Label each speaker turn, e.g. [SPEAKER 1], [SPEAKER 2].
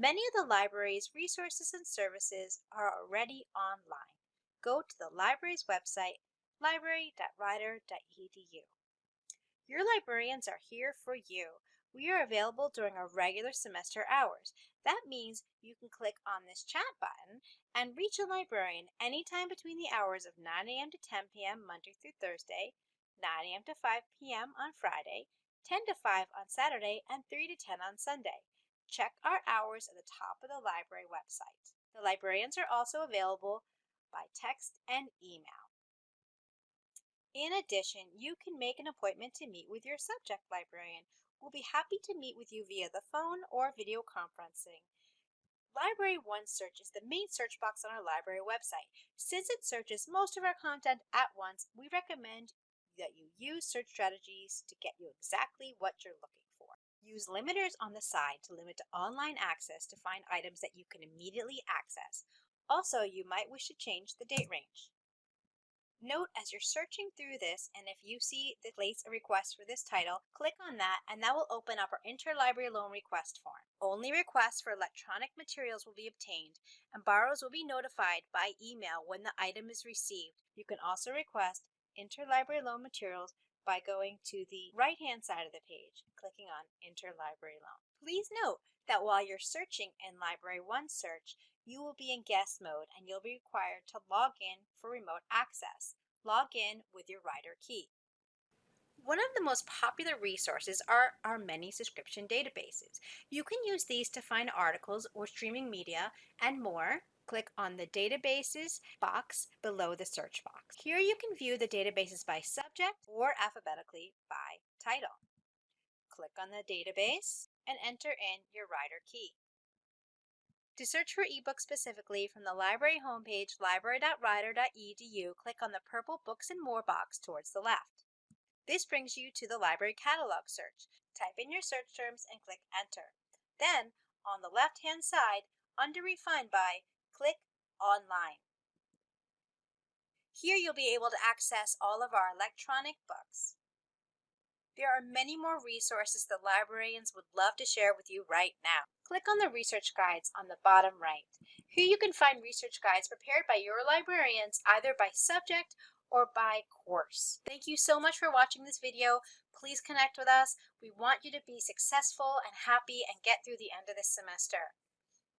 [SPEAKER 1] Many of the library's resources and services are already online. Go to the library's website, library.rider.edu. Your librarians are here for you. We are available during our regular semester hours. That means you can click on this chat button and reach a librarian anytime between the hours of 9 a.m. to 10 p.m. Monday through Thursday, 9 a.m. to 5 p.m. on Friday, 10 to 5 on Saturday, and 3 to 10 on Sunday. Check our hours at the top of the library website. The librarians are also available by text and email. In addition, you can make an appointment to meet with your subject librarian. We'll be happy to meet with you via the phone or video conferencing. Library One Search is the main search box on our library website. Since it searches most of our content at once, we recommend that you use search strategies to get you exactly what you're looking for. Use limiters on the side to limit online access to find items that you can immediately access. Also, you might wish to change the date range. Note as you're searching through this and if you see the place a request for this title, click on that and that will open up our interlibrary loan request form. Only requests for electronic materials will be obtained and borrowers will be notified by email when the item is received. You can also request interlibrary loan materials by going to the right hand side of the page and clicking on interlibrary loan. Please note that while you're searching in Library One Search, you will be in guest mode and you'll be required to log in for remote access. Log in with your Rider key. One of the most popular resources are our many subscription databases. You can use these to find articles or streaming media and more. Click on the Databases box below the search box. Here you can view the databases by subject or alphabetically by title. Click on the database and enter in your Rider key. To search for ebooks specifically from the library homepage, library.rider.edu, click on the purple Books and More box towards the left. This brings you to the library catalog search. Type in your search terms and click Enter. Then, on the left-hand side, under Refine By, click Online. Here you'll be able to access all of our electronic books. There are many more resources that librarians would love to share with you right now. Click on the research guides on the bottom right. Here you can find research guides prepared by your librarians either by subject or by course. Thank you so much for watching this video. Please connect with us. We want you to be successful and happy and get through the end of this semester.